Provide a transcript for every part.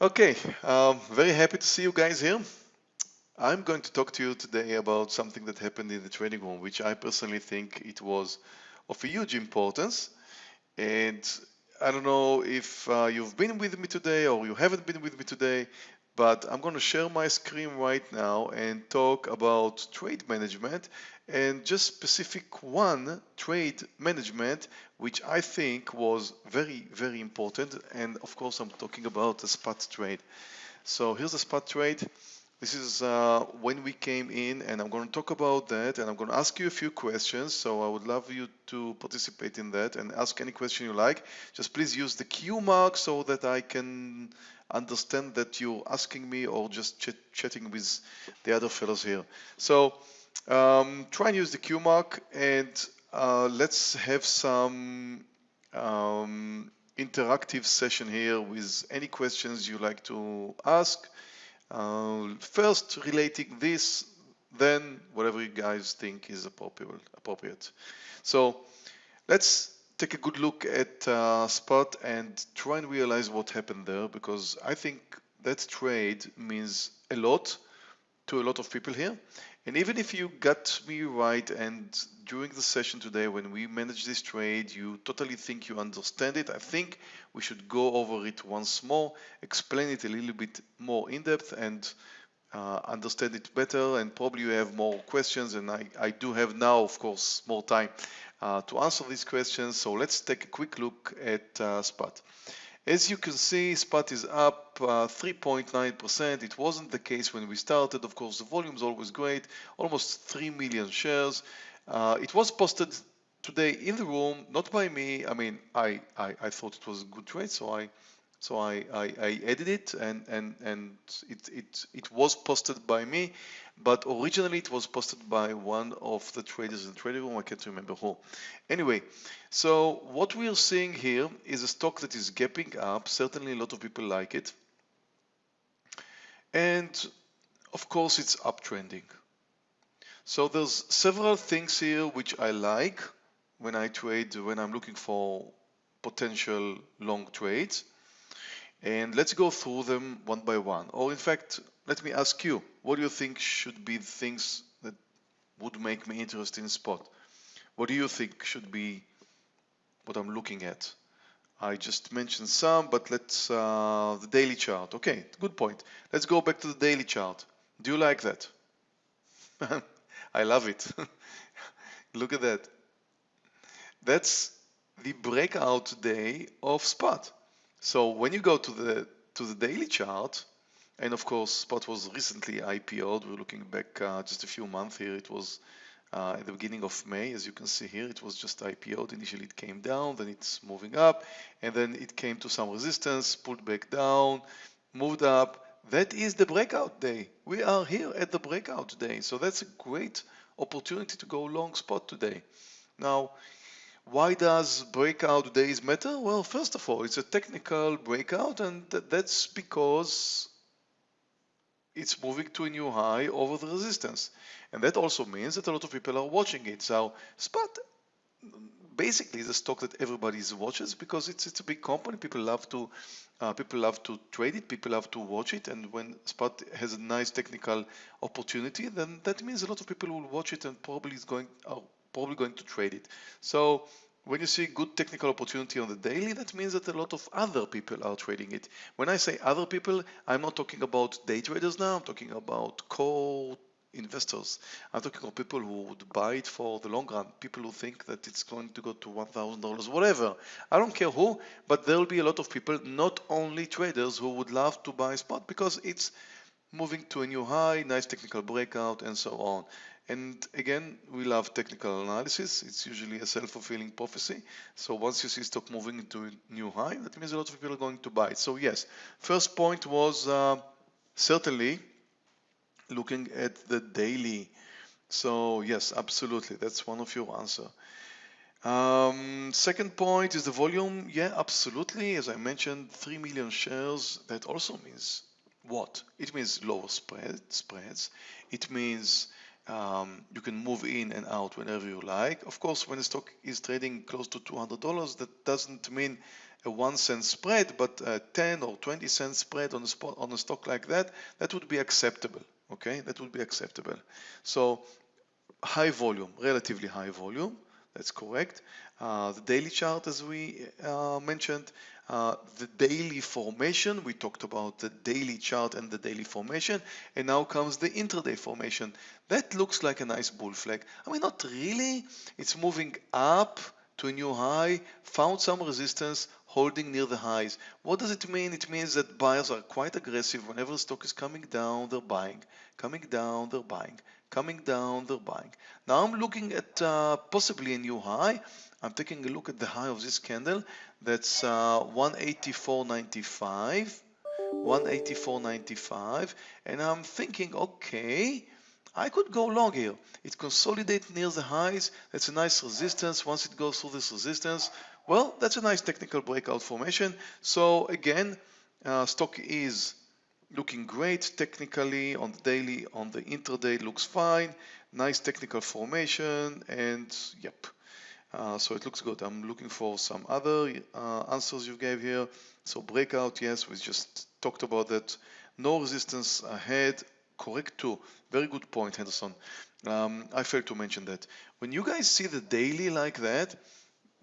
Okay, um, very happy to see you guys here. I'm going to talk to you today about something that happened in the trading room, which I personally think it was of a huge importance. And I don't know if uh, you've been with me today or you haven't been with me today, but I'm going to share my screen right now and talk about trade management and just specific one trade management which I think was very very important. And of course I'm talking about the spot trade. So here's the spot trade. This is uh, when we came in and I'm going to talk about that and I'm going to ask you a few questions. So I would love you to participate in that and ask any question you like. Just please use the Q mark so that I can understand that you're asking me or just ch chatting with the other fellows here. So um, try and use the Q mark and uh, let's have some um, interactive session here with any questions you like to ask. Uh, first relating this, then whatever you guys think is appropriate. appropriate. So let's take a good look at uh, spot and try and realize what happened there because I think that trade means a lot to a lot of people here and even if you got me right and during the session today when we manage this trade, you totally think you understand it, I think we should go over it once more, explain it a little bit more in depth and uh, understand it better and probably you have more questions and I, I do have now of course more time uh, to answer these questions. So let's take a quick look at uh, spot as you can see, spot is up 3.9%. Uh, it wasn't the case when we started. Of course, the volume is always great, almost 3 million shares. Uh, it was posted today in the room, not by me. I mean, I, I, I thought it was a good trade, so I so I, I, I added it and, and, and it, it, it was posted by me, but originally it was posted by one of the traders in the trading room. I can't remember who. Anyway, so what we are seeing here is a stock that is gapping up. Certainly a lot of people like it. And of course it's uptrending. So there's several things here which I like when I trade, when I'm looking for potential long trades and let's go through them one by one. Or in fact, let me ask you, what do you think should be the things that would make me interested in spot? What do you think should be what I'm looking at? I just mentioned some, but let's, uh, the daily chart. Okay, good point. Let's go back to the daily chart. Do you like that? I love it. Look at that. That's the breakout day of spot. So when you go to the to the daily chart, and of course Spot was recently IPO'd, we're looking back uh, just a few months here, it was uh, at the beginning of May, as you can see here, it was just IPO'd. Initially it came down, then it's moving up, and then it came to some resistance, pulled back down, moved up. That is the breakout day. We are here at the breakout day. So that's a great opportunity to go long spot today. Now, why does breakout days matter? Well, first of all, it's a technical breakout and that's because it's moving to a new high over the resistance. And that also means that a lot of people are watching it. So Spot basically is a stock that everybody is watches because it's it's a big company. People love to uh, people love to trade it. People love to watch it. And when Spot has a nice technical opportunity, then that means a lot of people will watch it and probably is going are probably going to trade it. So when you see good technical opportunity on the daily, that means that a lot of other people are trading it. When I say other people, I'm not talking about day traders now, I'm talking about core investors. I'm talking about people who would buy it for the long run, people who think that it's going to go to $1,000, whatever. I don't care who, but there will be a lot of people, not only traders, who would love to buy spot because it's moving to a new high, nice technical breakout, and so on. And again, we love technical analysis. It's usually a self-fulfilling prophecy. So once you see stock moving into a new high, that means a lot of people are going to buy it. So yes, first point was uh, certainly looking at the daily. So yes, absolutely. That's one of your answer. Um, second point is the volume. Yeah, absolutely. As I mentioned, 3 million shares. That also means what? It means lower spread, spreads. It means um, you can move in and out whenever you like. Of course, when the stock is trading close to $200, that doesn't mean a one cent spread, but a 10 or 20 cent spread on a spot on a stock like that, that would be acceptable. Okay, that would be acceptable. So high volume, relatively high volume. That's correct. Uh, the daily chart, as we uh, mentioned, uh, the daily formation. We talked about the daily chart and the daily formation, and now comes the intraday formation. That looks like a nice bull flag. I mean, not really. It's moving up to a new high, found some resistance, holding near the highs. What does it mean? It means that buyers are quite aggressive. Whenever the stock is coming down, they're buying. Coming down, they're buying. Coming down, they're buying. Now I'm looking at uh, possibly a new high. I'm taking a look at the high of this candle. That's uh, 184.95. 184.95 and I'm thinking okay I could go long here. It consolidates near the highs. That's a nice resistance. Once it goes through this resistance, well, that's a nice technical breakout formation. So again, uh, stock is looking great technically on the daily, on the intraday looks fine. Nice technical formation and yep. Uh, so it looks good. I'm looking for some other uh, answers you gave here. So breakout, yes, we just talked about that. No resistance ahead correct too. Very good point, Henderson. Um, I failed to mention that. When you guys see the daily like that,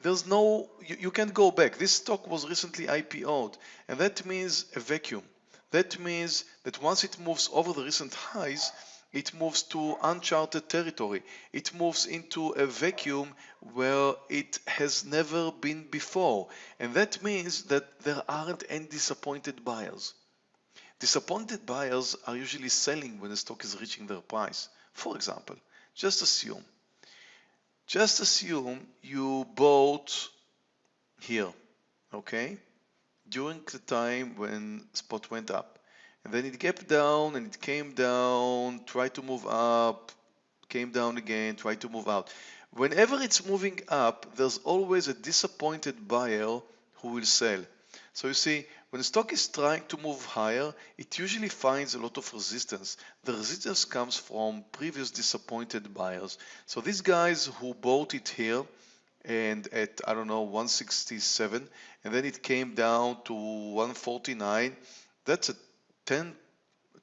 there's no, you, you can't go back. This stock was recently IPO'd, and that means a vacuum. That means that once it moves over the recent highs, it moves to uncharted territory. It moves into a vacuum where it has never been before. And that means that there aren't any disappointed buyers. Disappointed buyers are usually selling when the stock is reaching their price. For example, just assume, just assume you bought here, okay, during the time when spot went up. And then it gapped down and it came down, tried to move up, came down again, tried to move out. Whenever it's moving up, there's always a disappointed buyer who will sell. So you see, when stock is trying to move higher, it usually finds a lot of resistance. The resistance comes from previous disappointed buyers. So these guys who bought it here and at, I don't know, 167, and then it came down to 149, that's a 10,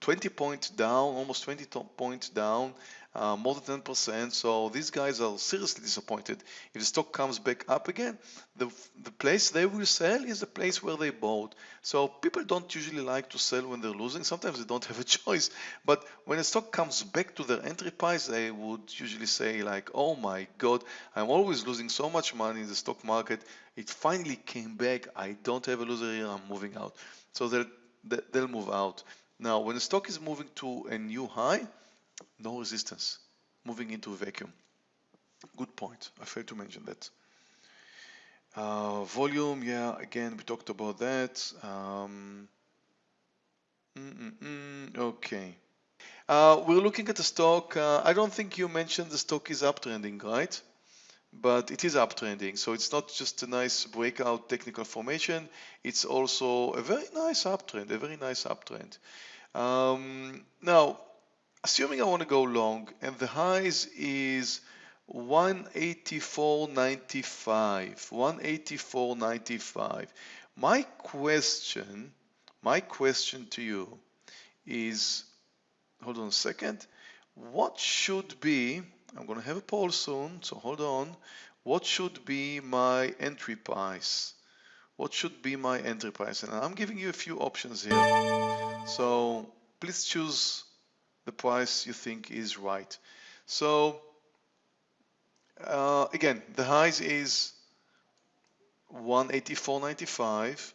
20 point down, almost 20 points down uh, more than 10%. So these guys are seriously disappointed. If the stock comes back up again, the, the place they will sell is the place where they bought. So people don't usually like to sell when they're losing. Sometimes they don't have a choice. But when a stock comes back to their entry price, they would usually say like, oh my God, I'm always losing so much money in the stock market. It finally came back. I don't have a loser here. I'm moving out. So they'll, they'll move out. Now, when the stock is moving to a new high, no resistance, moving into a vacuum. Good point. I failed to mention that. Uh, volume, yeah, again, we talked about that. Um, mm -mm -mm, okay. Uh, we're looking at the stock. Uh, I don't think you mentioned the stock is uptrending, right? But it is uptrending, so it's not just a nice breakout technical formation. It's also a very nice uptrend, a very nice uptrend. Um, now, assuming I want to go long and the highs is 184.95 184.95 my question my question to you is hold on a second. What should be I'm gonna have a poll soon so hold on. What should be my entry price? What should be my entry price? And I'm giving you a few options here. So please choose the price you think is right. So uh, again, the highs is 184.95.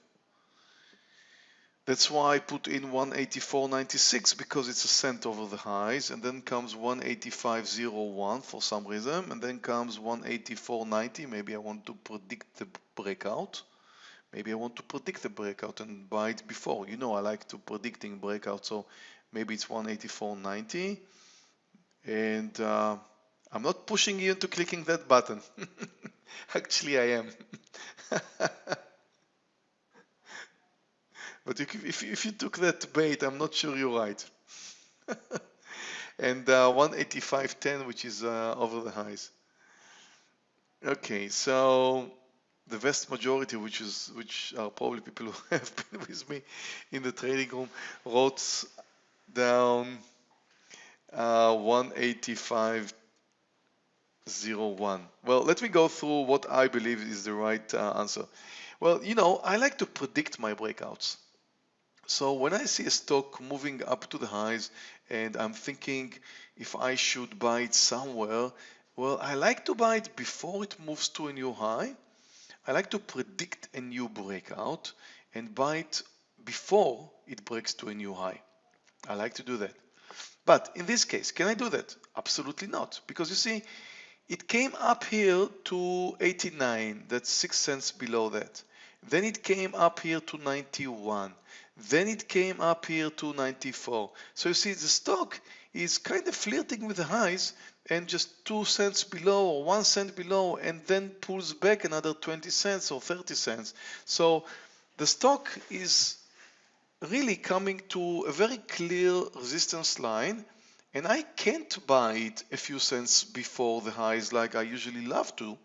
That's why I put in 184.96 because it's a cent over the highs and then comes 185.01 for some reason and then comes 184.90 maybe I want to predict the breakout maybe I want to predict the breakout and buy it before you know I like to predicting breakout so maybe it's 184.90 and uh, I'm not pushing you into clicking that button. Actually I am. But if, if, you took that bait I'm not sure you're right. And uh, 185.10 which is uh, over the highs. Okay so the vast majority, which is which are probably people who have been with me in the trading room, wrote down uh, 185.01. Well, let me go through what I believe is the right uh, answer. Well, you know, I like to predict my breakouts. So when I see a stock moving up to the highs and I'm thinking if I should buy it somewhere, well, I like to buy it before it moves to a new high. I like to predict a new breakout and buy it before it breaks to a new high. I like to do that. But in this case, can I do that? Absolutely not. Because you see, it came up here to 89, that's 6 cents below that. Then it came up here to 91. Then it came up here to 94. So you see the stock is kind of flirting with the highs and just 2 cents below or 1 cent below and then pulls back another 20 cents or 30 cents. So the stock is really coming to a very clear resistance line and I can't buy it a few cents before the highs like I usually love to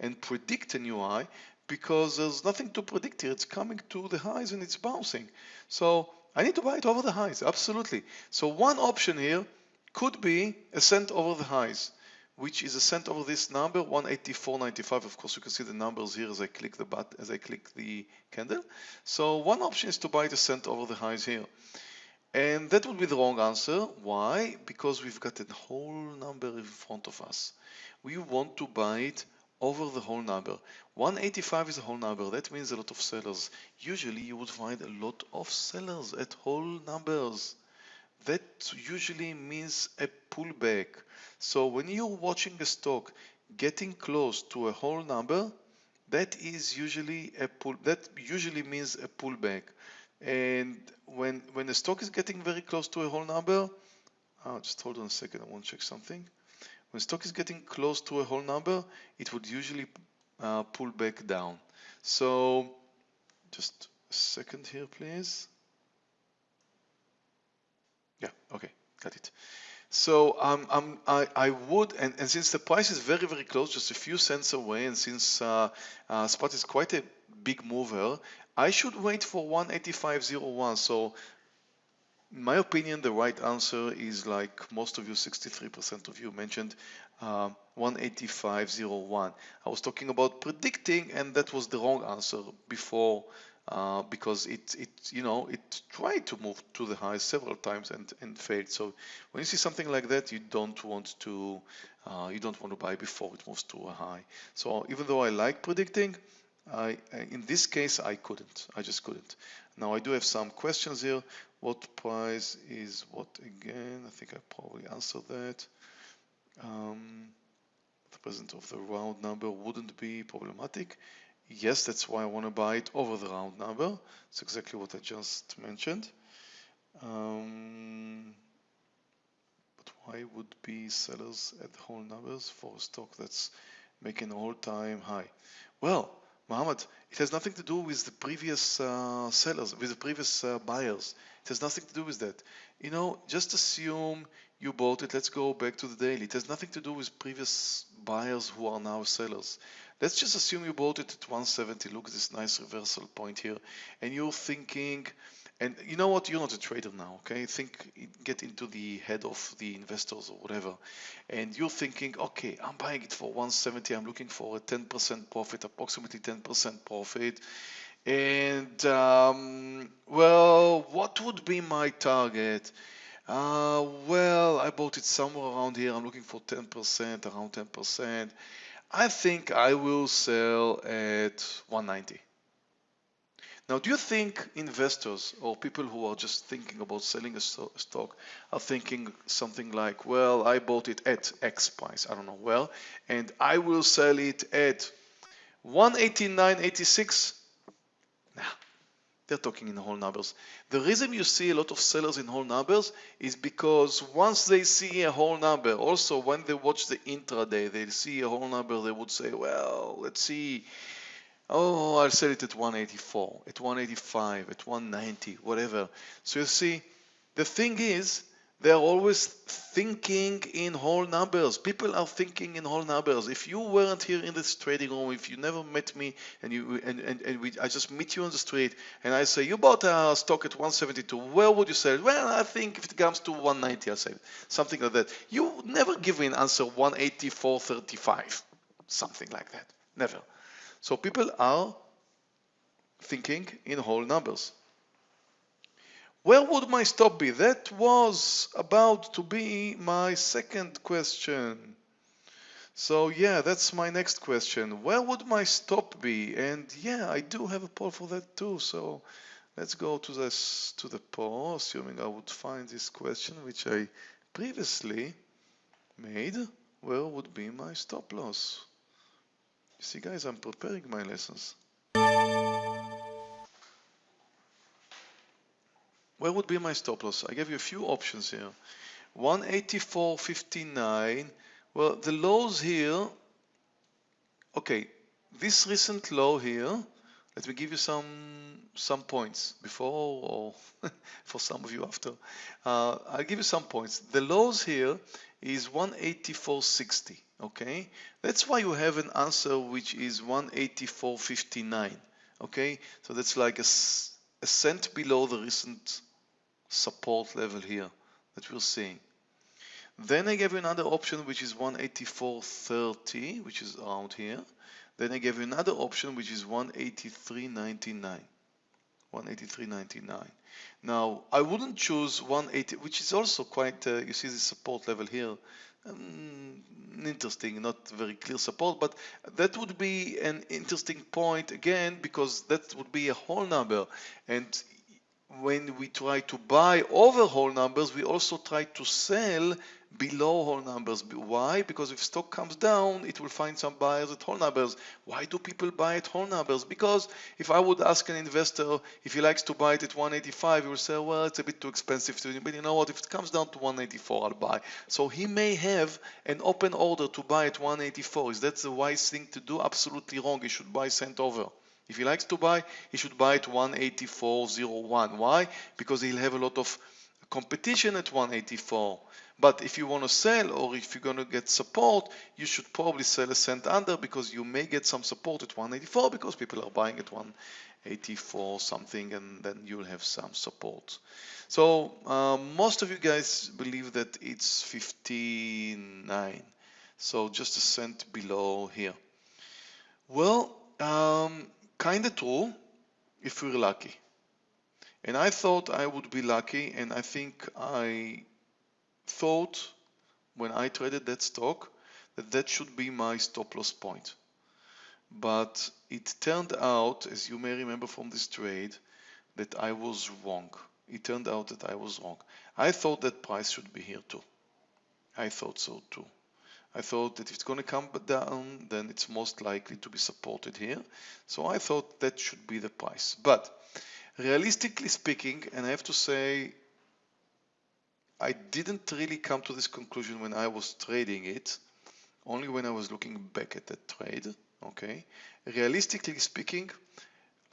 and predict a new high because there's nothing to predict here. It's coming to the highs and it's bouncing. So I need to buy it over the highs, absolutely. So one option here could be a cent over the highs, which is a cent over this number, 184.95. Of course, you can see the numbers here as I click the button, as I click the candle. So one option is to buy the cent over the highs here. And that would be the wrong answer. Why? Because we've got a whole number in front of us. We want to buy it over the whole number. 185 is a whole number. That means a lot of sellers. Usually you would find a lot of sellers at whole numbers. That usually means a pullback. So when you're watching a stock getting close to a whole number, that is usually a pull that usually means a pullback. And when when the stock is getting very close to a whole number, oh, just hold on a second, I want to check something. When stock is getting close to a whole number, it would usually uh, pull back down. So just a second here, please. Yeah, okay, got it. So um, um, I, I would, and, and since the price is very, very close, just a few cents away, and since uh, uh, spot is quite a big mover, I should wait for 185.01. So in my opinion, the right answer is like most of you, 63% of you mentioned uh, 185.01. I was talking about predicting and that was the wrong answer before uh, because it, it, you know, it tried to move to the high several times and, and failed. So when you see something like that, you don't want to, uh, you don't want to buy before it moves to a high. So even though I like predicting, I, in this case, I couldn't. I just couldn't. Now I do have some questions here. What price is what again? I think I probably answered that. Um, the presence of the round number wouldn't be problematic. Yes, that's why I want to buy it over the round number. It's exactly what I just mentioned. Um, but why would be sellers at whole numbers for a stock that's making all-time high? Well, Mohammed, it has nothing to do with the previous uh, sellers, with the previous uh, buyers. It has nothing to do with that. You know, just assume you bought it. Let's go back to the daily. It has nothing to do with previous buyers who are now sellers. Let's just assume you bought it at 170. Look at this nice reversal point here. And you're thinking, and you know what? You're not a trader now, okay? Think, get into the head of the investors or whatever. And you're thinking, okay, I'm buying it for 170. I'm looking for a 10% profit, approximately 10% profit. And um, well, what would be my target? Uh, well, I bought it somewhere around here. I'm looking for 10%, around 10%. I think I will sell at 190. Now, do you think investors or people who are just thinking about selling a stock are thinking something like, well, I bought it at X price, I don't know, well, and I will sell it at 189.86? They're talking in whole numbers. The reason you see a lot of sellers in whole numbers is because once they see a whole number, also when they watch the intraday, they see a whole number, they would say, well, let's see Oh, I'll sell it at 184, at 185, at 190, whatever. So you see, the thing is They're always thinking in whole numbers. People are thinking in whole numbers. If you weren't here in this trading room, if you never met me and you and, and, and we, I just meet you on the street and I say you bought a stock at 172, where would you sell it? Well, I think if it comes to 190, I'll sell it. Something like that. You never give me an answer 184.35, something like that. Never. So people are thinking in whole numbers. Where would my stop be? That was about to be my second question. So yeah, that's my next question. Where would my stop be? And yeah, I do have a poll for that too. So let's go to this to the poll, assuming I would find this question which I previously made. Where would be my stop loss? You see guys, I'm preparing my lessons. Where would be my stop loss? I gave you a few options here. 184.59. Well, the lows here, okay, this recent low here, let me give you some some points before or for some of you after. Uh, I'll give you some points. The lows here is 184.60, okay? That's why you have an answer which is 184.59, okay? So that's like a, a cent below the recent support level here that we're seeing. Then I gave you another option which is 184.30 which is around here. Then I gave you another option which is 183.99. 183.99. Now I wouldn't choose 180 which is also quite uh, you see the support level here um, interesting not very clear support but that would be an interesting point again because that would be a whole number and when we try to buy over whole numbers, we also try to sell below whole numbers. Why? Because if stock comes down, it will find some buyers at whole numbers. Why do people buy at whole numbers? Because if I would ask an investor if he likes to buy it at 185, he will say, well, it's a bit too expensive to but you know what, if it comes down to 184, I'll buy. So he may have an open order to buy at 184. Is that the wise thing to do? Absolutely wrong. He should buy cent over. If he likes to buy, he should buy at 184.01. Why? Because he'll have a lot of competition at 184. But if you want to sell or if you're going to get support, you should probably sell a cent under because you may get some support at 184 because people are buying at 184 something and then you'll have some support. So um, most of you guys believe that it's 59. So just a cent below here. Well, um, kind of true if we're lucky. And I thought I would be lucky, and I think I thought when I traded that stock that that should be my stop loss point. But it turned out, as you may remember from this trade, that I was wrong. It turned out that I was wrong. I thought that price should be here too. I thought so too. I thought that if it's going to come down, then it's most likely to be supported here. So I thought that should be the price. But realistically speaking, and I have to say, I didn't really come to this conclusion when I was trading it, only when I was looking back at that trade. Okay, realistically speaking,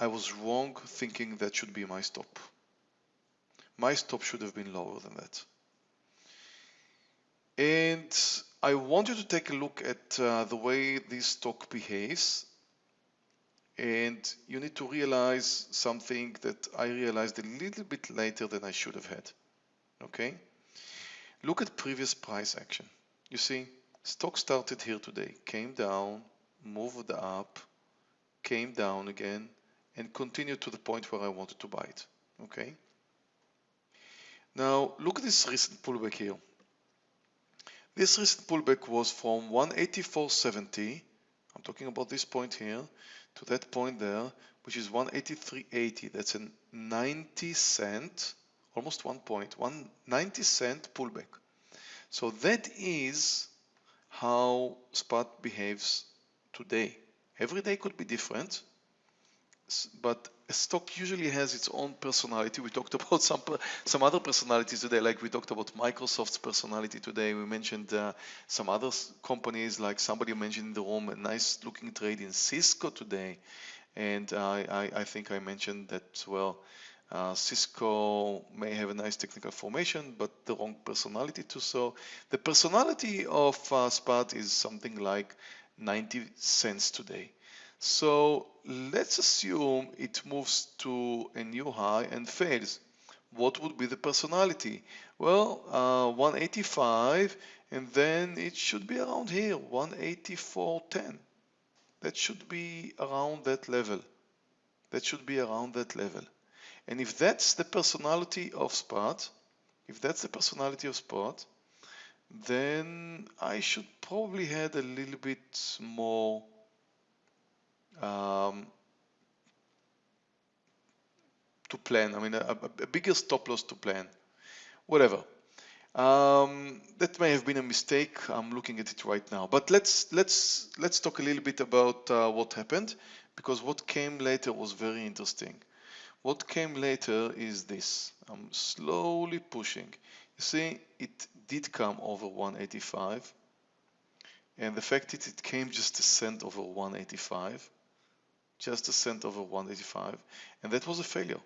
I was wrong thinking that should be my stop. My stop should have been lower than that. And I want you to take a look at uh, the way this stock behaves and you need to realize something that I realized a little bit later than I should have had. Okay? Look at previous price action. You see, stock started here today, came down, moved up, came down again, and continued to the point where I wanted to buy it. Okay? Now, look at this recent pullback here. This recent pullback was from 184.70, I'm talking about this point here, to that point there, which is 183.80. That's a 90 cent, almost one point, one 90 cent pullback. So that is how spot behaves today. Every day could be different, but a stock usually has its own personality. We talked about some some other personalities today, like we talked about Microsoft's personality today. We mentioned uh, some other companies, like somebody mentioned in the room, a nice looking trade in Cisco today, and I, I think I mentioned that well. Uh, Cisco may have a nice technical formation, but the wrong personality too. So the personality of uh, SPOT is something like 90 cents today. So let's assume it moves to a new high and fails. What would be the personality? Well, uh, 185 and then it should be around here, 184.10. That should be around that level. That should be around that level. And if that's the personality of Spot, if that's the personality of Spot, then I should probably had a little bit more um, to plan. I mean, a, a, bigger stop loss to plan. Whatever. Um, that may have been a mistake. I'm looking at it right now. But let's let's let's talk a little bit about uh, what happened because what came later was very interesting. What came later is this. I'm slowly pushing. You see, it did come over 185. And the fact that it came just a cent over 185, just a cent over 185, and that was a failure.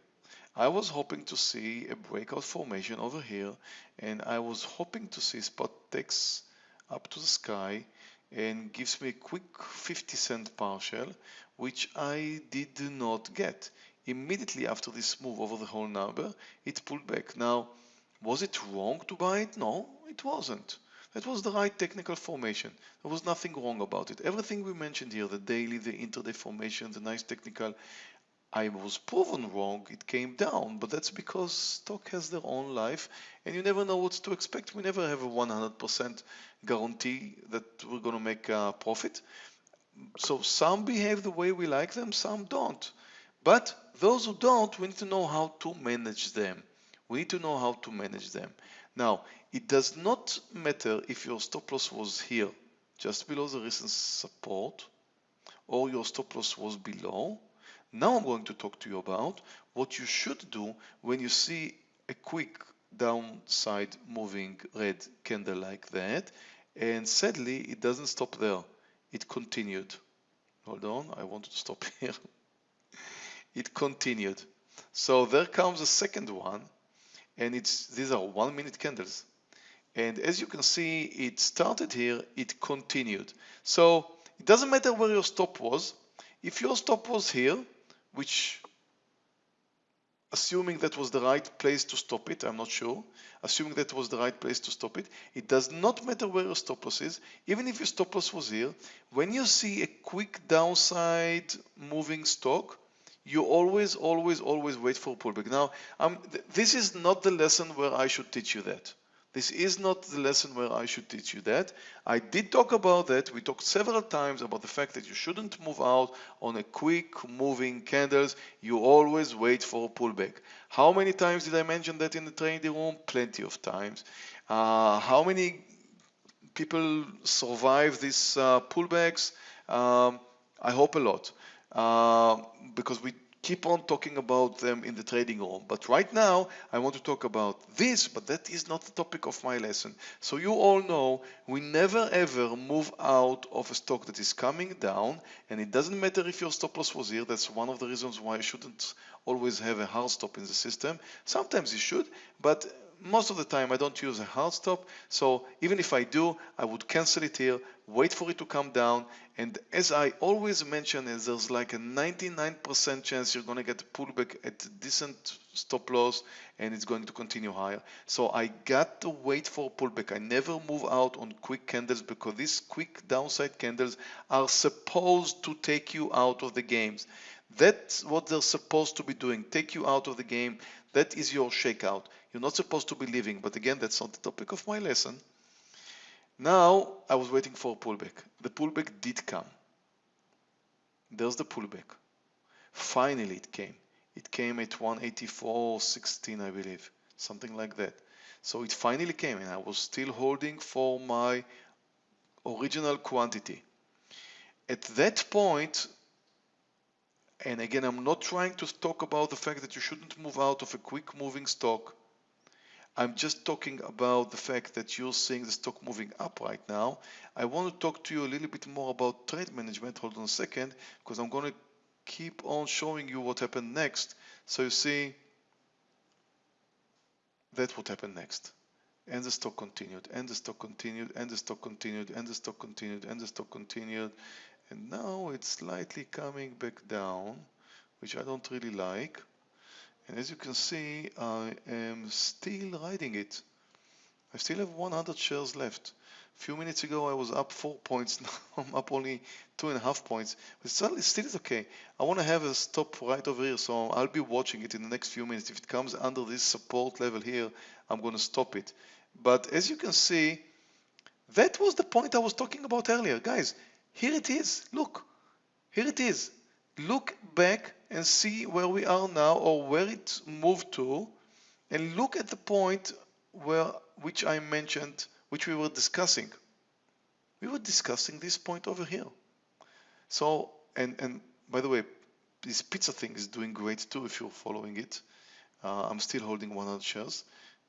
I was hoping to see a breakout formation over here, and I was hoping to see spot takes up to the sky and gives me a quick 50 cent partial, which I did not get. Immediately after this move over the whole number, it pulled back. Now, was it wrong to buy it? No, it wasn't. That was the right technical formation. There was nothing wrong about it. Everything we mentioned here, the daily, the intraday formation, the nice technical, I was proven wrong. It came down, but that's because stock has their own life and you never know what to expect. We never have a 100% guarantee that we're going to make a profit. So some behave the way we like them, some don't. But those who don't, we need to know how to manage them. We need to know how to manage them. Now, it does not matter if your stop loss was here, just below the recent support, or your stop loss was below. Now I'm going to talk to you about what you should do when you see a quick downside moving red candle like that. And sadly, it doesn't stop there. It continued. Hold on, I wanted to stop here. it continued. So there comes a second one and it's these are one minute candles. And as you can see it started here it continued. So it doesn't matter where your stop was. If your stop was here which assuming that was the right place to stop it I'm not sure assuming that was the right place to stop it it does not matter where your stop loss is even if your stop loss was here when you see a quick downside moving stock you always, always, always wait for pullback. Now, um, th this is not the lesson where I should teach you that. This is not the lesson where I should teach you that. I did talk about that. We talked several times about the fact that you shouldn't move out on a quick moving candles. You always wait for a pullback. How many times did I mention that in the trading room? Plenty of times. Uh, how many people survive these uh, pullbacks? Um, I hope a lot. Uh, because we keep on talking about them in the trading room. But right now, I want to talk about this, but that is not the topic of my lesson. So you all know we never ever move out of a stock that is coming down, and it doesn't matter if your stop loss was here. That's one of the reasons why you shouldn't always have a hard stop in the system. Sometimes you should, but most of the time I don't use a hard stop. So even if I do, I would cancel it here, wait for it to come down. And as I always mention, is there's like a 99% chance you're going to get a pullback at decent stop loss and it's going to continue higher. So I got to wait for pullback. I never move out on quick candles because these quick downside candles are supposed to take you out of the games. That's what they're supposed to be doing, take you out of the game. That is your shakeout. You're not supposed to be leaving, but again, that's not the topic of my lesson. Now, I was waiting for a pullback. The pullback did come. There's the pullback. Finally, it came. It came at 184.16, I believe, something like that. So it finally came, and I was still holding for my original quantity. At that point, and again, I'm not trying to talk about the fact that you shouldn't move out of a quick moving stock. I'm just talking about the fact that you're seeing the stock moving up right now. I want to talk to you a little bit more about trade management. Hold on a second, because I'm going to keep on showing you what happened next. So you see, That's what happened next. And the stock continued, and the stock continued, and the stock continued, and the stock continued, and the stock continued. And now it's slightly coming back down, which I don't really like. And as you can see, I am still riding it. I still have 100 shares left. A few minutes ago I was up four points, now I'm up only two and a half points, but still, still is okay. I want to have a stop right over here, so I'll be watching it in the next few minutes. If it comes under this support level here, I'm going to stop it. But as you can see, that was the point I was talking about earlier. Guys, here it is. Look, here it is. Look back and see where we are now or where it moved to and look at the point where which I mentioned which we were discussing. We were discussing this point over here. So, and, and by the way, this pizza thing is doing great too if you're following it. Uh, I'm still holding 100 shares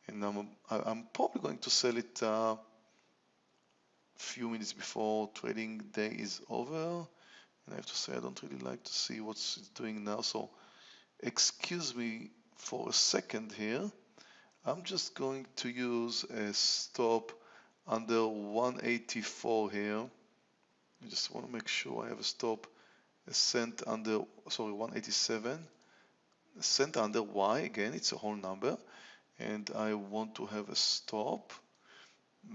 and I'm, I'm probably going to sell it uh, few minutes before trading day is over. And I have to say, I don't really like to see what's doing now. So excuse me for a second here. I'm just going to use a stop under 184 here. I just want to make sure I have a stop a cent under, sorry, 187. A cent under Y, again, it's a whole number. And I want to have a stop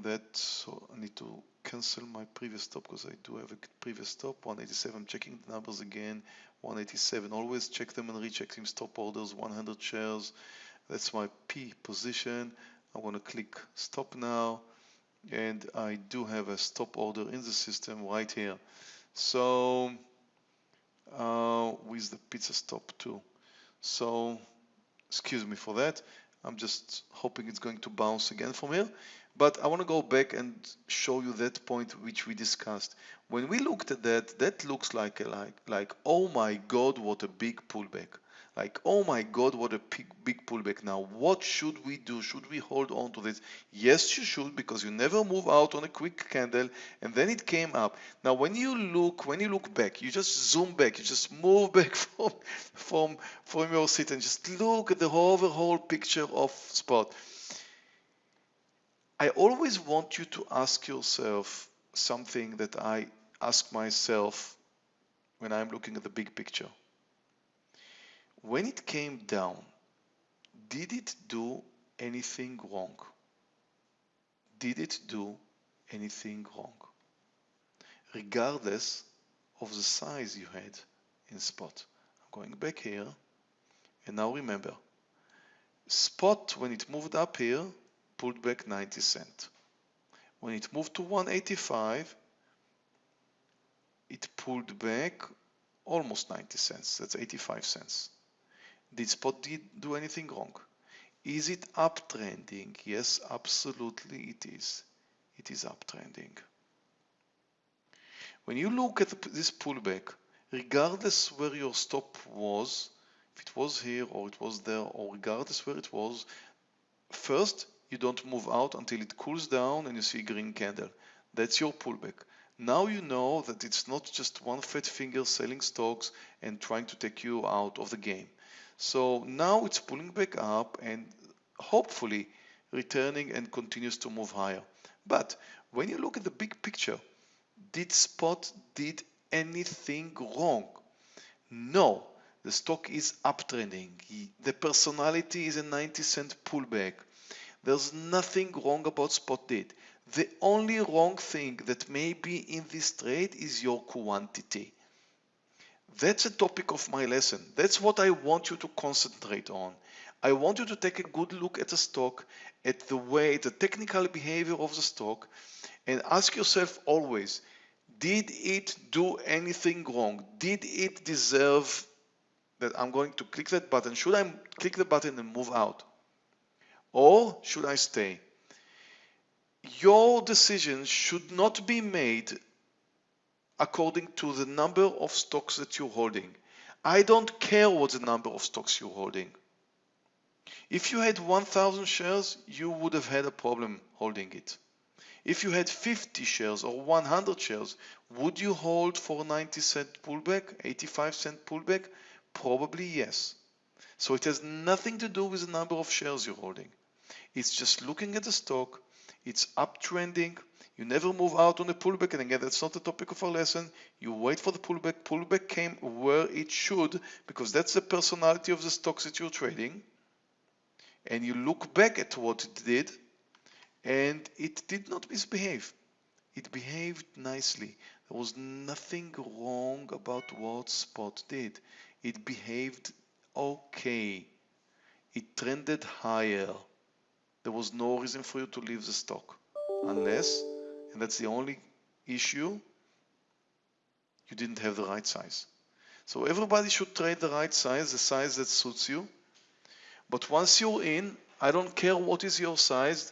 that, so I need to cancel my previous stop because I do have a previous stop, 187, I'm checking the numbers again, 187, always check them and recheck them, stop orders, 100 shares, that's my P position, I'm going to click stop now, and I do have a stop order in the system right here. So uh, with the pizza stop too. So excuse me for that. I'm just hoping it's going to bounce again from here. But I want to go back and show you that point which we discussed. When we looked at that, that looks like a, like like oh my god, what a big pullback like, oh my God, what a big, big pullback now. What should we do? Should we hold on to this? Yes, you should, because you never move out on a quick candle and then it came up. Now, when you look, when you look back, you just zoom back, you just move back from, from, from your seat and just look at the overall picture of spot. I always want you to ask yourself something that I ask myself when I'm looking at the big picture when it came down, did it do anything wrong? Did it do anything wrong? Regardless of the size you had in spot. I'm going back here and now remember, spot when it moved up here pulled back 90 cent. When it moved to 185 it pulled back almost 90 cents, that's 85 cents. Did Spot did do anything wrong? Is it uptrending? Yes, absolutely it is. It is uptrending. When you look at this pullback, regardless where your stop was, if it was here or it was there or regardless where it was, first you don't move out until it cools down and you see green candle. That's your pullback. Now you know that it's not just one fat finger selling stocks and trying to take you out of the game. So now it's pulling back up and hopefully returning and continues to move higher. But when you look at the big picture, did Spot did anything wrong? No, the stock is uptrending. The personality is a 90 cent pullback. There's nothing wrong about Spot did. The only wrong thing that may be in this trade is your quantity. That's a topic of my lesson. That's what I want you to concentrate on. I want you to take a good look at the stock, at the way, the technical behavior of the stock, and ask yourself always, did it do anything wrong? Did it deserve that I'm going to click that button? Should I click the button and move out? Or should I stay? Your decision should not be made according to the number of stocks that you're holding. I don't care what the number of stocks you're holding. If you had 1000 shares, you would have had a problem holding it. If you had 50 shares or 100 shares, would you hold for 90 cent pullback, 85 cent pullback? Probably yes. So it has nothing to do with the number of shares you're holding. It's just looking at the stock. It's uptrending. You never move out on a pullback. And again, that's not the topic of our lesson. You wait for the pullback. Pullback came where it should because that's the personality of the stocks that you're trading. And you look back at what it did and it did not misbehave. It behaved nicely. There was nothing wrong about what Spot did. It behaved okay. It trended higher. There was no reason for you to leave the stock unless, and that's the only issue, you didn't have the right size. So everybody should trade the right size, the size that suits you. But once you're in, I don't care what is your size.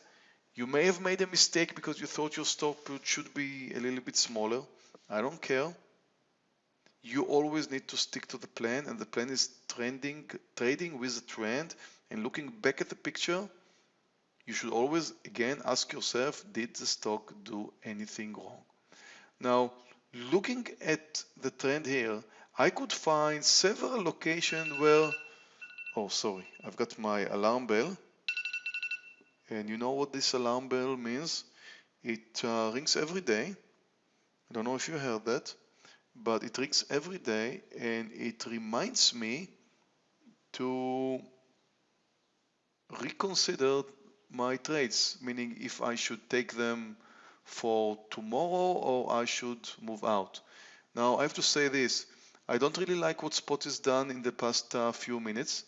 You may have made a mistake because you thought your stop should be a little bit smaller. I don't care. You always need to stick to the plan and the plan is trending, trading with the trend and looking back at the picture. You should always again ask yourself, did the stock do anything wrong? Now, looking at the trend here, I could find several locations where, oh sorry, I've got my alarm bell. And you know what this alarm bell means? It uh, rings every day. I don't know if you heard that, but it rings every day and it reminds me to reconsider my trades, meaning if I should take them for tomorrow or I should move out. Now I have to say this, I don't really like what Spot has done in the past uh, few minutes.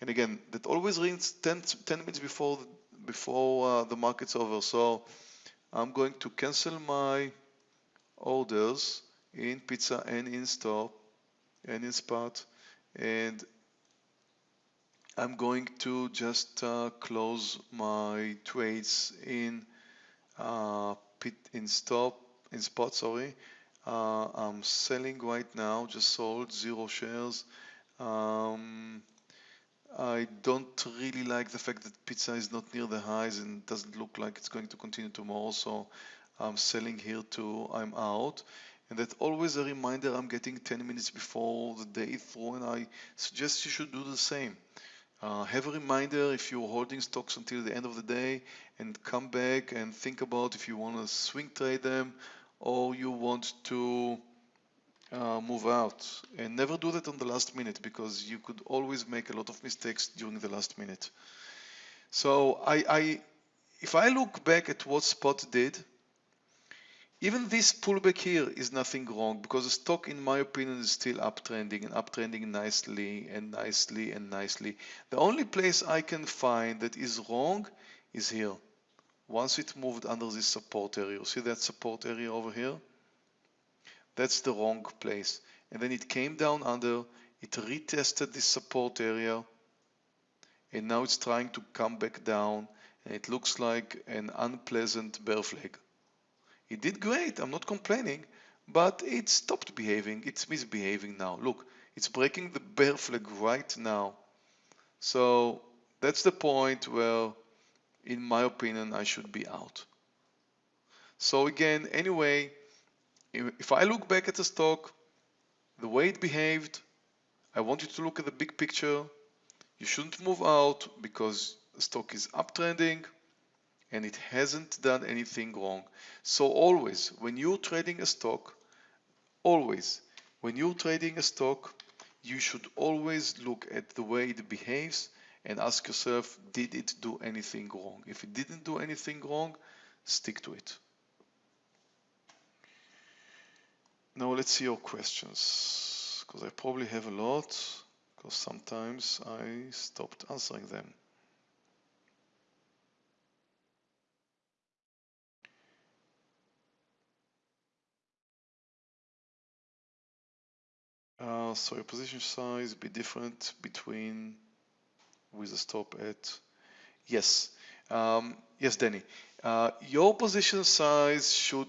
And again, that always rings 10, 10 minutes before before uh, the market's over. So I'm going to cancel my orders in pizza and in stop and in spot and I'm going to just uh, close my trades in uh, pit in stop in spot sorry uh, I'm selling right now just sold zero shares um, I don't really like the fact that pizza is not near the highs and doesn't look like it's going to continue tomorrow. So I'm selling here too. I'm out. And that's always a reminder I'm getting 10 minutes before the day through and I suggest you should do the same. Uh, have a reminder if you're holding stocks until the end of the day and come back and think about if you want to swing trade them or you want to uh, move out and never do that on the last minute because you could always make a lot of mistakes during the last minute. So I, I if I look back at what Spot did, even this pullback here is nothing wrong because the stock, in my opinion, is still uptrending and uptrending nicely and nicely and nicely. The only place I can find that is wrong is here. Once it moved under this support area, you see that support area over here? that's the wrong place. And then it came down under, it retested this support area, and now it's trying to come back down, and it looks like an unpleasant bear flag. It did great, I'm not complaining, but it stopped behaving, it's misbehaving now. Look, it's breaking the bear flag right now. So that's the point where, in my opinion, I should be out. So again, anyway, if I look back at the stock, the way it behaved, I want you to look at the big picture. You shouldn't move out because the stock is uptrending and it hasn't done anything wrong. So always, when you're trading a stock, always, when you're trading a stock, you should always look at the way it behaves and ask yourself, did it do anything wrong? If it didn't do anything wrong, stick to it. Now let's see your questions, because I probably have a lot, because sometimes I stopped answering them. Uh, so your position size be different between with a stop at yes um, yes Danny uh, your position size should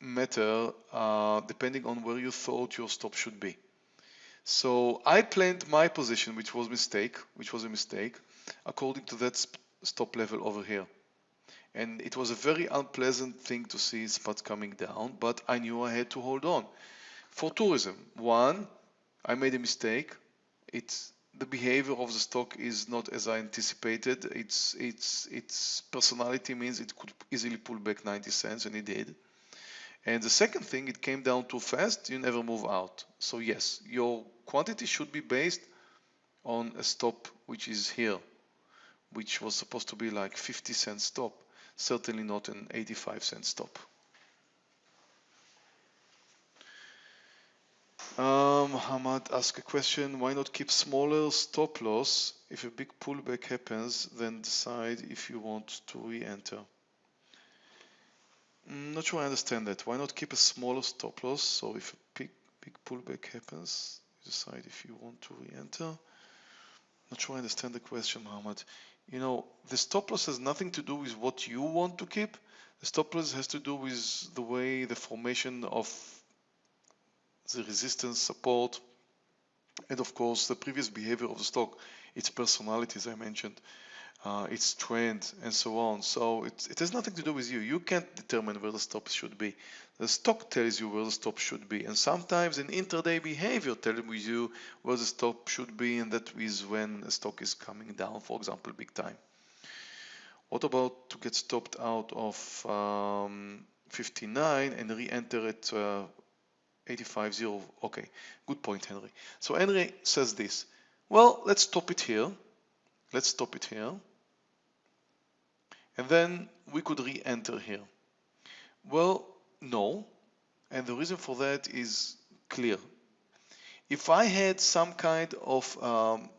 matter uh, depending on where you thought your stop should be. So I planned my position, which was mistake, which was a mistake, according to that stop level over here. And it was a very unpleasant thing to see spot coming down, but I knew I had to hold on. For tourism, one, I made a mistake. It the behavior of the stock is not as I anticipated. Its its its personality means it could easily pull back 90 cents, and it did. And the second thing, it came down too fast. You never move out. So yes, your quantity should be based on a stop which is here, which was supposed to be like 50 cent stop. Certainly not an 85 cent stop. Um, Hamad asked a question, why not keep smaller stop loss? If a big pullback happens, then decide if you want to re-enter. Mm, not sure I understand that. Why not keep a smaller stop loss? So if a big, big pullback happens, you decide if you want to re-enter. Not sure I understand the question, Mohammed. You know, the stop loss has nothing to do with what you want to keep. The stop loss has to do with the way the formation of the resistance, support, and of course the previous behavior of the stock, its personality as I mentioned, uh, its trend and so on. So it, it has nothing to do with you. You can't determine where the stop should be. The stock tells you where the stop should be and sometimes an intraday behavior tells you where the stop should be and that is when the stock is coming down, for example, big time. What about to get stopped out of um, 59 and re-enter at uh, 85.0. Okay, good point, Henry. So Henry says this. Well, let's stop it here. Let's stop it here. And then we could re-enter here. Well, no. And the reason for that is clear. If I had some kind of um,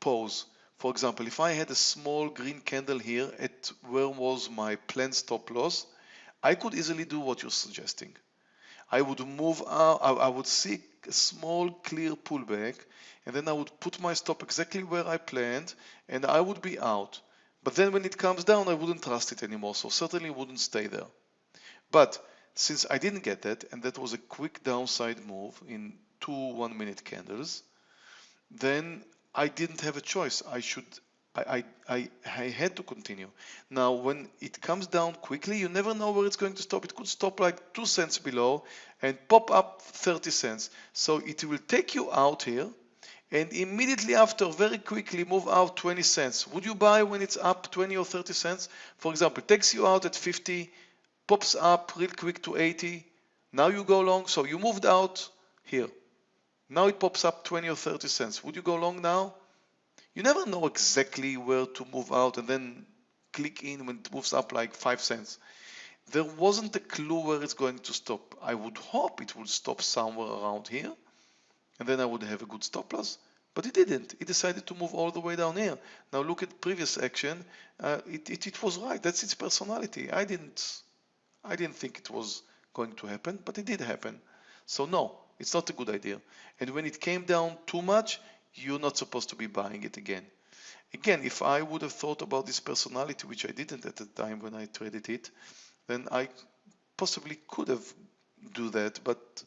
pause, for example, if I had a small green candle here at where was my planned stop loss, I could easily do what you're suggesting. I would move uh, out, I would seek a small clear pullback and then I would put my stop exactly where I planned and I would be out. But then when it comes down, I wouldn't trust it anymore. So certainly wouldn't stay there. But since I didn't get that, and that was a quick downside move in two one minute candles, then I didn't have a choice. I should I, I, I had to continue. Now, when it comes down quickly, you never know where it's going to stop. It could stop like 2 cents below and pop up 30 cents. So it will take you out here and immediately after, very quickly move out 20 cents. Would you buy when it's up 20 or 30 cents? For example, it takes you out at 50, pops up real quick to 80. Now you go long. So you moved out here. Now it pops up 20 or 30 cents. Would you go long now? You never know exactly where to move out and then click in when it moves up like 5 cents. There wasn't a clue where it's going to stop. I would hope it would stop somewhere around here and then I would have a good stop loss. But it didn't. It decided to move all the way down here. Now look at previous action. Uh, it, it, it was right. That's its personality. I didn't, I didn't think it was going to happen, but it did happen. So no, it's not a good idea. And when it came down too much, you're not supposed to be buying it again. Again, if I would have thought about this personality, which I didn't at the time when I traded it, then I possibly could have do that, but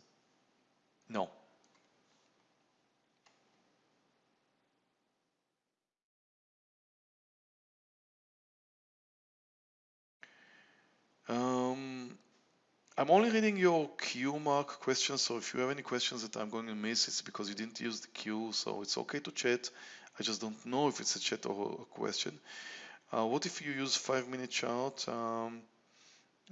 no. I'm only reading your Q mark questions, so if you have any questions that I'm going to miss, it's because you didn't use the Q, so it's okay to chat. I just don't know if it's a chat or a question. Uh, what if you use five minute chart? Um,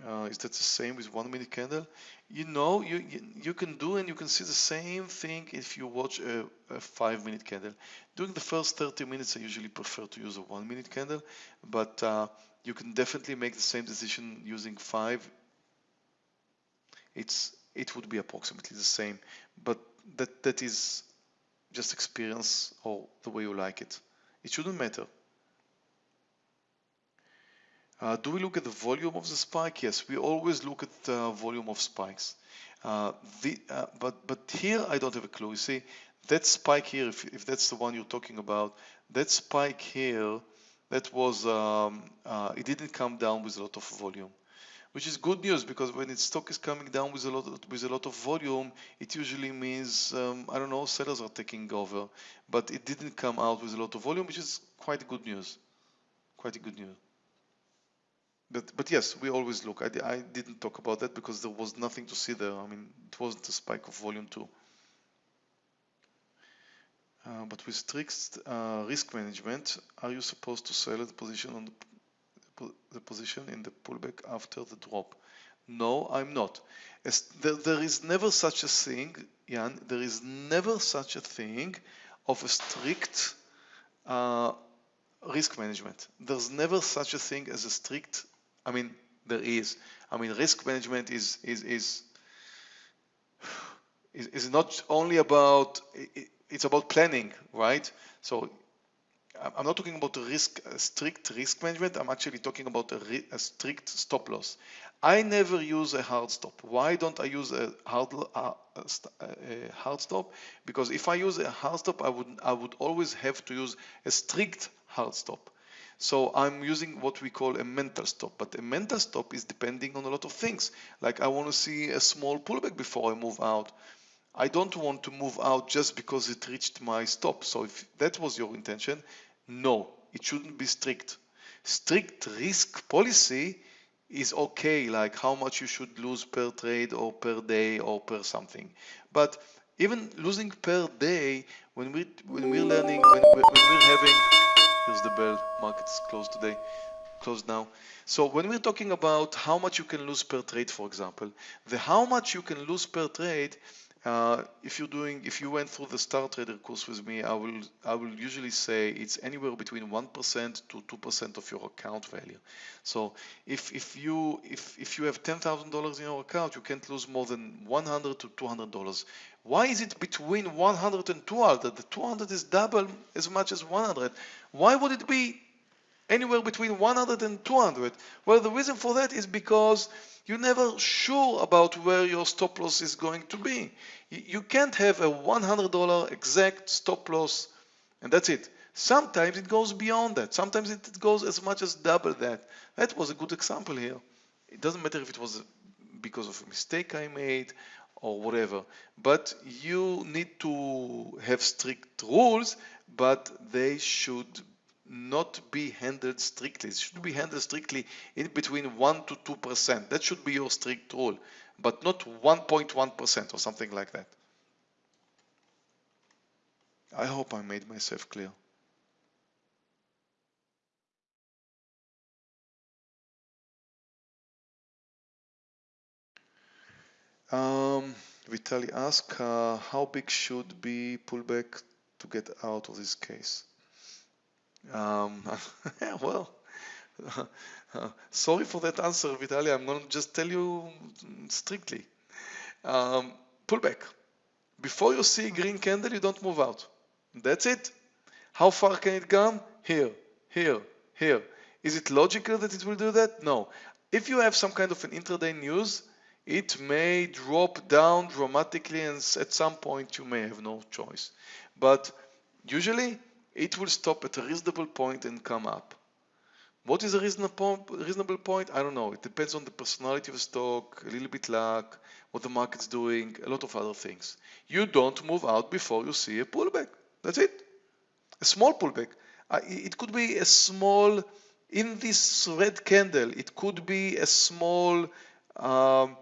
uh, is that the same with one minute candle? You know, you, you, can do and you can see the same thing if you watch a, a, five minute candle. During the first 30 minutes, I usually prefer to use a one minute candle, but uh, you can definitely make the same decision using five it's it would be approximately the same but that that is just experience or the way you like it. It shouldn't matter. Uh, do we look at the volume of the spike? Yes we always look at the volume of spikes. Uh, the, uh, but but here I don't have a clue. You see that spike here if, if that's the one you're talking about that spike here that was um, uh, it didn't come down with a lot of volume which is good news because when its stock is coming down with a lot of, with a lot of volume, it usually means um, I don't know sellers are taking over, but it didn't come out with a lot of volume, which is quite good news, quite a good news. But but yes, we always look. I, I didn't talk about that because there was nothing to see there. I mean, it wasn't a spike of volume too. uh, but with strict uh, risk management, are you supposed to sell the position on the, the, position in the pullback after the drop? No, I'm not. As there, there is never such a thing, Jan, there is never such a thing of a strict uh, risk management. There's never such a thing as a strict, I mean, there is. I mean, risk management is, is, is, is, is not only about, it's about planning, right? So I'm not talking about a risk, a strict risk management. I'm actually talking about a, a, strict stop loss. I never use a hard stop. Why don't I use a hard, uh, a hard stop? Because if I use a hard stop, I would I would always have to use a strict hard stop. So I'm using what we call a mental stop, but a mental stop is depending on a lot of things. Like I want to see a small pullback before I move out. I don't want to move out just because it reached my stop. So if that was your intention, no, it shouldn't be strict. Strict risk policy is okay, like how much you should lose per trade or per day or per something. But even losing per day, when we when we're learning, when, when we're having, here's the bell, market's closed today, closed now. So when we're talking about how much you can lose per trade, for example, the how much you can lose per trade uh, if you're doing, if you went through the Star Trader course with me, I will, I will usually say it's anywhere between 1% to 2% of your account value. So if, if you, if, if you have $10,000 in your account, you can't lose more than 100 to $200. Why is it between 100 and 200? The 200 is double as much as 100. Why would it be anywhere between 100 and 200? Well, the reason for that is because you're never sure about where your stop loss is going to be. You can't have a $100 exact stop loss and that's it. Sometimes it goes beyond that. Sometimes it goes as much as double that. That was a good example here. It doesn't matter if it was because of a mistake I made or whatever. But you need to have strict rules, but they should not be handled strictly. It should be handled strictly in between 1 to 2%. That should be your strict rule, but not 1.1% or something like that. I hope I made myself clear. Um, Vitali asked, uh, how big should be pullback to get out of this case? Um, well, uh, sorry for that answer, Vitaly. I'm going to just tell you strictly. Um, pull back. Before you see a green candle, you don't move out. That's it. How far can it come? Here, here, here. Is it logical that it will do that? No. If you have some kind of an intraday news, it may drop down dramatically and at some point you may have no choice. But usually it will stop at a reasonable point and come up. What is a reasonable point? I don't know. It depends on the personality of the stock, a little bit luck, what the market's doing, a lot of other things. You don't move out before you see a pullback. That's it. A small pullback. it could be a small, in this red candle, it could be a small, um,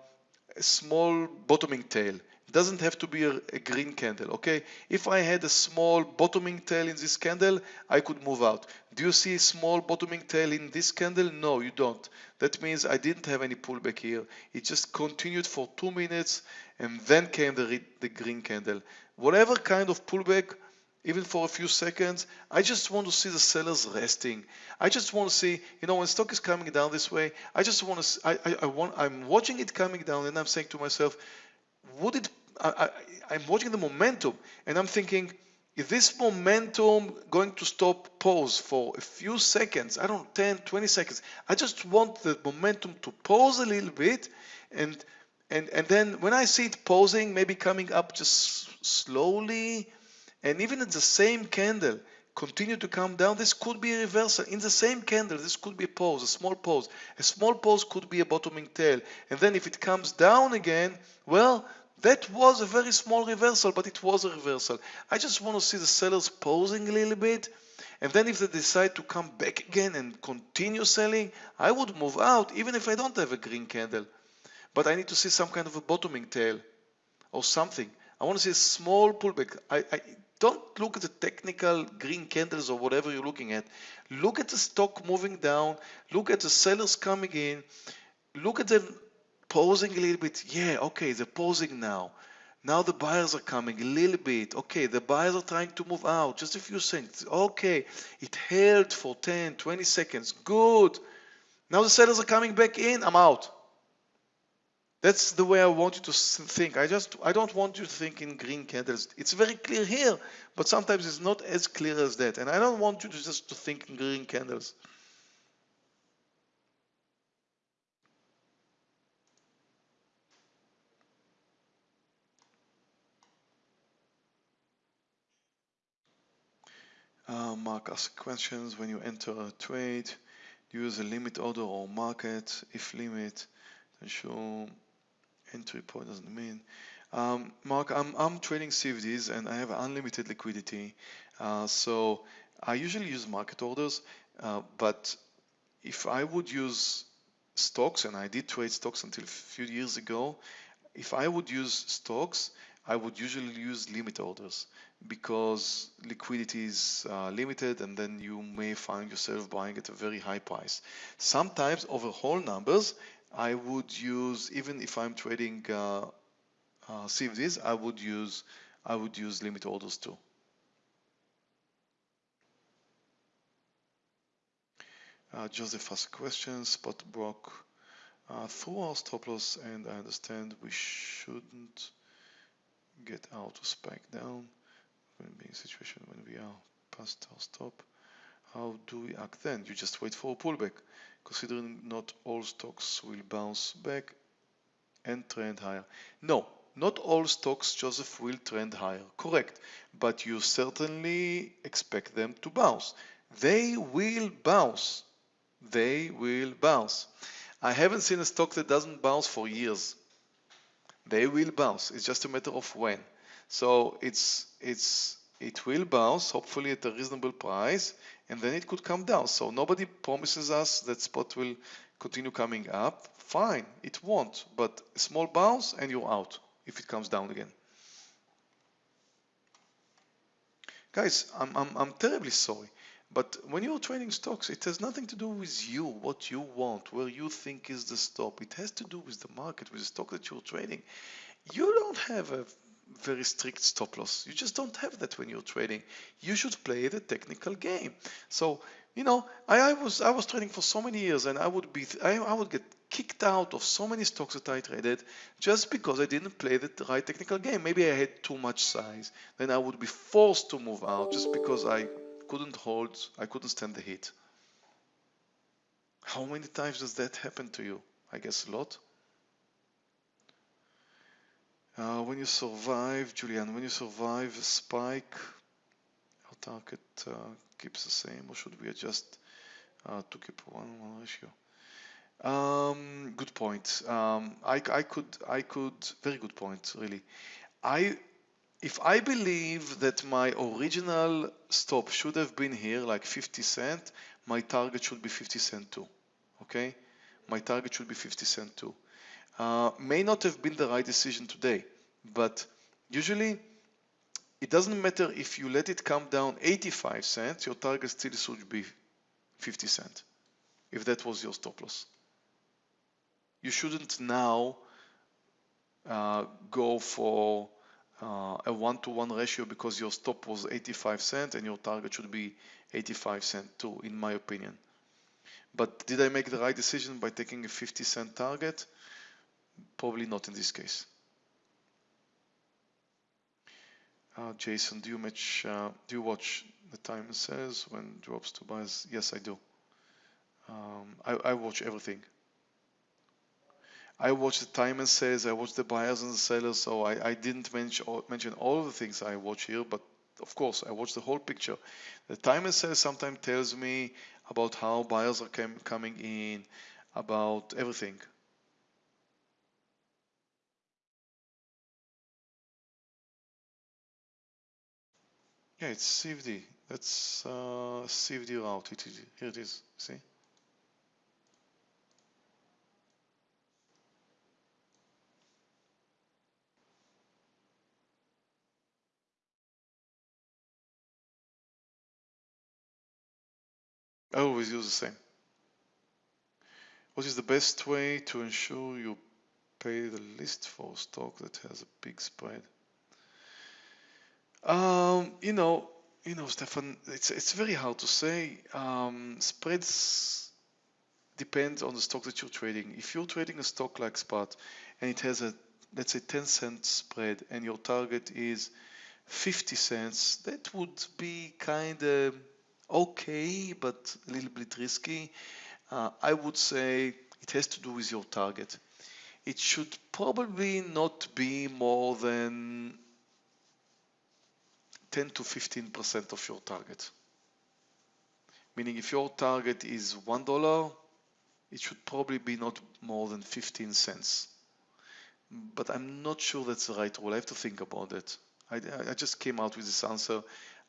a small bottoming tail doesn't have to be a, a, green candle okay? If I had a small bottoming tail in this candle I could move out. Do you see a small bottoming tail in this candle? No you don't. That means I didn't have any pullback here. It just continued for two minutes and then came the, the green candle. Whatever kind of pullback even for a few seconds. I just want to see the sellers resting. I just want to see, you know, when stock is coming down this way, I just want to, I, I, I want, I'm watching it coming down and I'm saying to myself, would it I, I, I'm watching the momentum and I'm thinking, is this momentum going to stop pause for a few seconds? I don't know, 10, 20 seconds. I just want the momentum to pause a little bit and and and then when I see it pausing, maybe coming up just slowly, and even at the same candle, continue to come down, this could be a reversal. In the same candle, this could be a pause, a small pause. A small pause could be a bottoming tail. And then if it comes down again, well, that was a very small reversal, but it was a reversal. I just want to see the sellers pausing a little bit. And then if they decide to come back again and continue selling, I would move out even if I don't have a green candle. But I need to see some kind of a bottoming tail or something. I want to see a small pullback. I, I don't look at the technical green candles or whatever you're looking at. Look at the stock moving down. Look at the sellers coming in. Look at them pausing a little bit. Yeah, okay, they're pausing now. Now the buyers are coming a little bit. Okay, the buyers are trying to move out. Just a few seconds. Okay, it held for 10, 20 seconds. Good. Now the sellers are coming back in. I'm out. That's the way I want you to think. I just I don't want you to think in green candles. It's very clear here, but sometimes it's not as clear as that. And I don't want you to just to think in green candles. Uh, Mark asks questions when you enter a trade. Use a limit order or market. If limit, then show entry point doesn't mean. Um, Mark, I'm, I'm trading CFDs and I have unlimited liquidity. Uh, so I usually use market orders, uh, but if I would use stocks, and I did trade stocks until a few years ago, if I would use stocks, I would usually use limit orders because liquidity is uh, limited and then you may find yourself buying at a very high price. Sometimes over whole numbers, I would use, even if I'm trading uh, uh, CFDs, I would use, I would use limit orders too. Uh, Joseph has a question, spot broke uh, through our stop loss and I understand we shouldn't get out or spike down when being a situation when we are past our stop. How do we act then? You just wait for a pullback considering not all stocks will bounce back and trend higher. No, not all stocks, Joseph, will trend higher. Correct. But you certainly expect them to bounce. They will bounce. They will bounce. I haven't seen a stock that doesn't bounce for years. They will bounce. It's just a matter of when. So it's it's it will bounce, hopefully at a reasonable price, and then it could come down. So nobody promises us that spot will continue coming up. Fine, it won't, but a small bounce and you're out if it comes down again. Guys, I'm, I'm, I'm terribly sorry, but when you're trading stocks, it has nothing to do with you, what you want, where you think is the stop. It has to do with the market, with the stock that you're trading. You don't have a very strict stop loss. You just don't have that when you're trading. You should play the technical game. So, you know, I, I was I was trading for so many years and I would be I, I would get kicked out of so many stocks that I traded just because I didn't play the right technical game. Maybe I had too much size. Then I would be forced to move out just because I couldn't hold, I couldn't stand the heat. How many times does that happen to you? I guess a lot. Uh, when you survive, Julian, when you survive a spike, our target uh, keeps the same, or should we adjust uh, to keep one one ratio? Um, good point. Um, I, I could, I could, very good point, really. I, if I believe that my original stop should have been here, like 50 cent, my target should be 50 cent too. Okay, my target should be 50 cent too uh, may not have been the right decision today, but usually it doesn't matter if you let it come down 85 cents, your target still should be 50 cents, if that was your stop loss. You shouldn't now uh, go for uh, a one-to-one -one ratio because your stop was 85 cents and your target should be 85 cents too, in my opinion. But did I make the right decision by taking a 50 cent target? Probably not in this case. Uh, Jason, do you match? Uh, do you watch the time says when drops to buys? Yes, I do. Um, I, I, watch everything. I watch the time and sales. I watch the buyers and the sellers. So I, I didn't mention all, mention all the things I watch here, but of course I watch the whole picture. The time and sales sometimes tells me about how buyers are coming in, about everything. Yeah, it's CFD. That's uh, CFD route. It, is, here it is. See? I always use the same. What is the best way to ensure you pay the least for stock that has a big spread? Um, you know, you know, Stefan, it's it's very hard to say. Um, spreads depend on the stock that you're trading. If you're trading a stock like Spot and it has a let's say 10 cent spread and your target is 50 cents, that would be kind of okay, but a little bit risky. Uh, I would say it has to do with your target. It should probably not be more than 10 to 15% of your target. Meaning if your target is $1, it should probably be not more than 15 cents. But I'm not sure that's the right rule. I have to think about it. I, I just came out with this answer.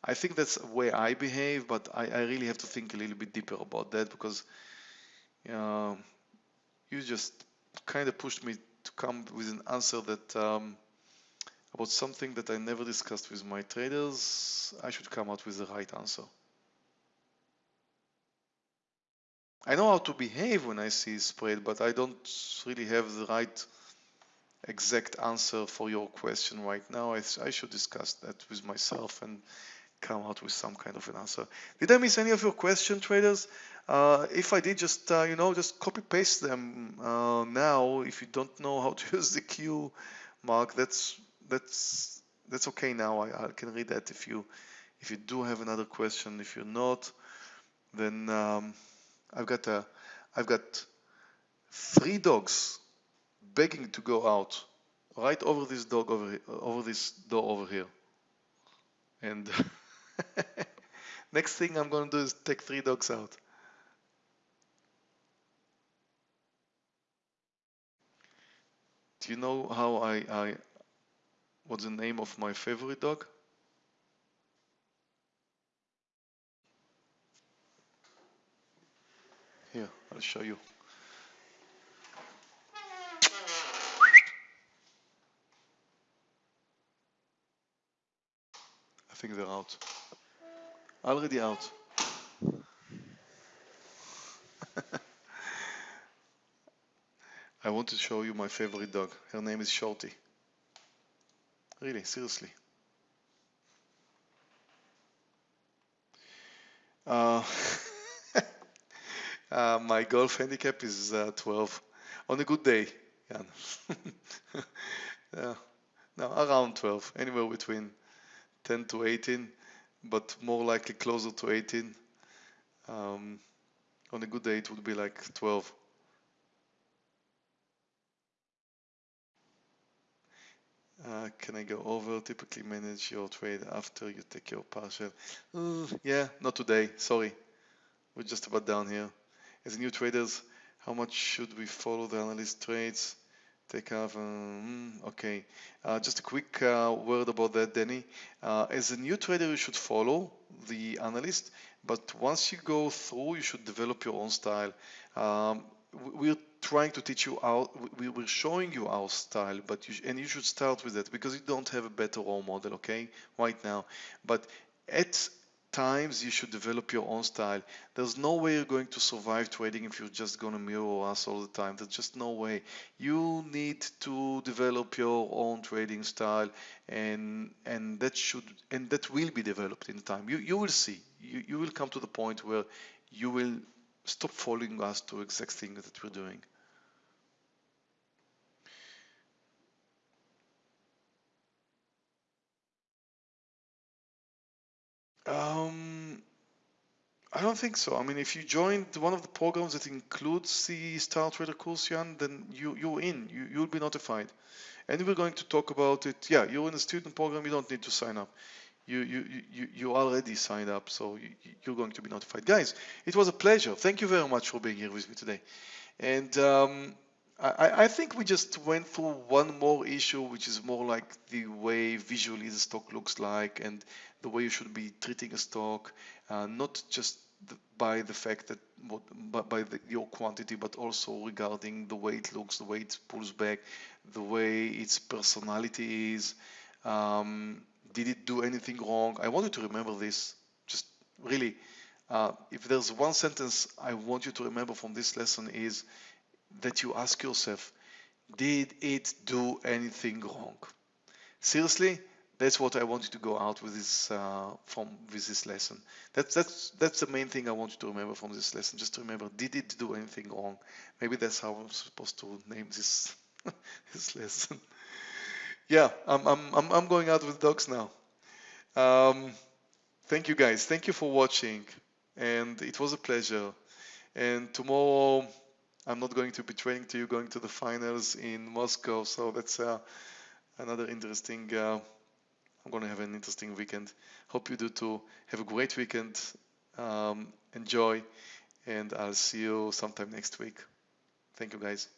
I think that's the way I behave, but I, I really have to think a little bit deeper about that because uh, you just kind of pushed me to come with an answer that um, about something that I never discussed with my traders, I should come out with the right answer. I know how to behave when I see spread, but I don't really have the right exact answer for your question right now. I, I should discuss that with myself and come out with some kind of an answer. Did I miss any of your question, traders? Uh, if I did, just uh, you know, just copy paste them uh, now. If you don't know how to use the Q mark, that's that's that's okay now. I, I, can read that if you if you do have another question. If you're not, then um, I've got a I've got three dogs begging to go out right over this dog over over this door over here. And next thing I'm going to do is take three dogs out. Do you know how I, I What's the name of my favorite dog? Here, I'll show you. I think they're out. Already out. I want to show you my favorite dog. Her name is Shorty. Really, seriously. Uh, uh, my golf handicap is uh, 12 on a good day. Yeah. yeah. No, around 12, anywhere between 10 to 18, but more likely closer to 18. Um, on a good day, it would be like 12. Uh, can I go over? Typically manage your trade after you take your partial. Uh, yeah, not today. Sorry. We're just about down here. As new traders, how much should we follow the analyst trades? Take off. Um, okay. Uh, just a quick uh, word about that, Danny. Uh, as a new trader, you should follow the analyst, but once you go through, you should develop your own style. Um, we're trying to teach you our we were showing you our style but you and you should start with that because you don't have a better role model okay right now. But at times you should develop your own style. There's no way you're going to survive trading if you're just going to mirror us all the time. There's just no way. You need to develop your own trading style and and that should and that will be developed in time. You you will see. You, you will come to the point where you will stop following us to exact thing that we're doing Um, I don't think so. I mean, if you joined one of the programs that includes the Star Trader course, Jan, then you, you're in. You, you'll be notified. And we're going to talk about it. Yeah, you're in a student program. You don't need to sign up. You, you, you, you already signed up, so you, you're going to be notified. Guys, it was a pleasure. Thank you very much for being here with me today. And um, I, I, think we just went through one more issue, which is more like the way visually the stock looks like and the way you should be treating a stock, uh, not just the, by the fact that but by the, your quantity, but also regarding the way it looks, the way it pulls back, the way its personality is. Um, did it do anything wrong? I want you to remember this. Just really, uh, if there's one sentence I want you to remember from this lesson is that you ask yourself, did it do anything wrong? Seriously, that's what I want you to go out with this uh, from with this lesson. That's that's that's the main thing I want you to remember from this lesson. Just to remember, did it do anything wrong? Maybe that's how I'm supposed to name this this lesson. yeah, I'm I'm I'm, I'm going out with dogs now. Um, thank you guys. Thank you for watching, and it was a pleasure. And tomorrow, I'm not going to be training to you, going to the finals in Moscow. So that's uh, another interesting. Uh, I'm going to have an interesting weekend. Hope you do too. Have a great weekend. Um, enjoy, and I'll see you sometime next week. Thank you, guys.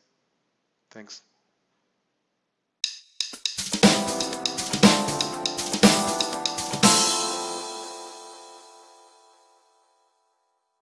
Thanks.